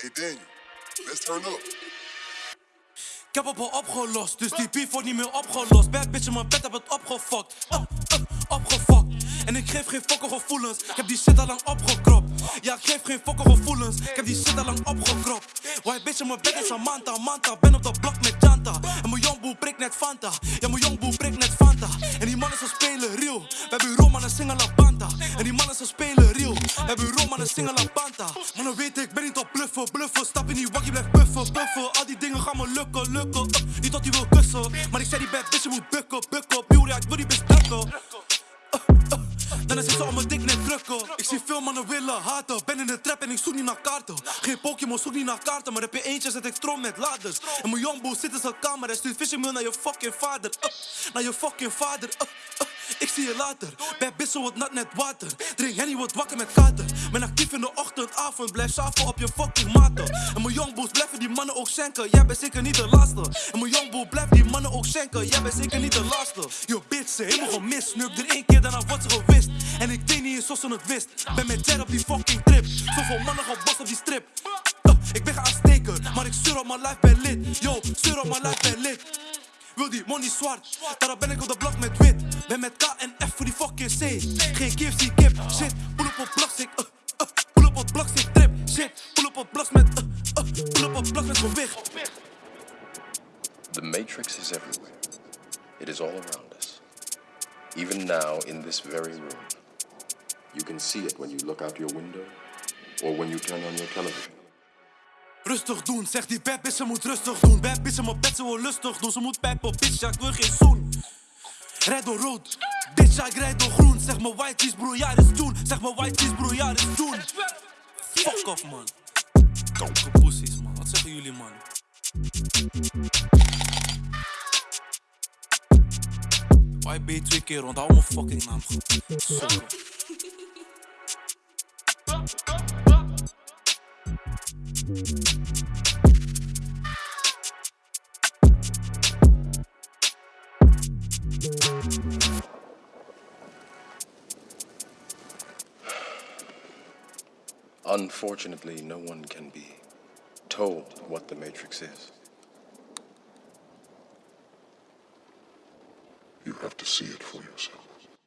Hey Daniel, let's turn up. Ik heb op al opgelost, dus die beef wordt niet meer opgelost. Bad bitch in mijn bed heb het opgefokt. Uh, uh, opgefokt. En ik geef geen fokke gevoelens. Ik heb die shit al lang opgekropt. Ja, ik geef geen fokke gevoelens. Ik heb die shit al lang opgekropt. White bitch in mijn bed is Samantha, Manta. Ben op de blok met Janta. En mijn jongboel prikt net Fanta. Ja, mijn mannen ze spelen real. We hebben Roma zingen La Banta. En die mannen ze spelen real. We hebben Roma zingen La Banta. Maar dan weet ik, ben niet op bluffen, bluffen. Stap in die wakkie, blijf buffen, buffen. Al die dingen gaan me lukken, lukken. Uh, niet dat hij wil kussen. Maar ik zei die bad bitch, moet bukken, bukken. Puur, ja, ik wil die. Dan is het mijn dik net drukken. Ik zie veel mannen willen haten. Ben in de trap en ik zoek niet naar kaarten. Geen Pokémon, zoek niet naar kaarten. Maar heb je eentje, zet ik stroom met laders. En mijn jongboel zit in zijn kamer. Hij stuurt phishing mail naar je fucking vader. Naar je fucking vader. Ik zie je later. Bitch, zo wordt nat net water. Drink Henny, wordt wakker met kater. Ben actief in de ochtend, avond. Blijf schaven op je fucking maten. En mijn jongboels blijven die mannen ook schenken. Jij bent zeker niet de laatste. En mijn jongboel blijft die mannen ook schenken. Jij bent zeker niet de laatste. Yo bitch, ze helemaal gemist. Nuk er één keer, daarna wordt ze gewist. En ik deed niet eens zoals ze het wist. Ben met Jet op die fucking trip. Zoveel mannen gebast op die strip. Ik ben geen aansteker, maar ik stuur op mijn life ben lid. Yo, stuur op mijn life ben lid. Wil die money zwart, ben ik op de blok met wit. Ben met voor die fucking C. Geen kip, shit. Pull op ik, uh, uh, pull op ik trip. Shit, pull op met, uh, uh, pull op met gewicht. The Matrix is everywhere. It is all around us. Even now, in this very room. You can see it when you look out your window or when you turn on your television. Rustig doen, zegt die bad bitch, ze moet rustig doen. Bad bitch mijn bed, ze wil lustig doen. Ze moet pijpen, bitch, ja, ik wil geen zoen. Rijd door rood, bitch, ja, ik rijd door groen. Zeg me white cheese, bro, ja, is doen. Zeg me white cheese, bro, is doen. Fuck off, man. Kanker pussies, man. Wat zeggen jullie, man? Je twee keer rond? Hou mijn fucking naam goed. Sorry. Unfortunately, no one can be told what the Matrix is. You have to see it for yourself.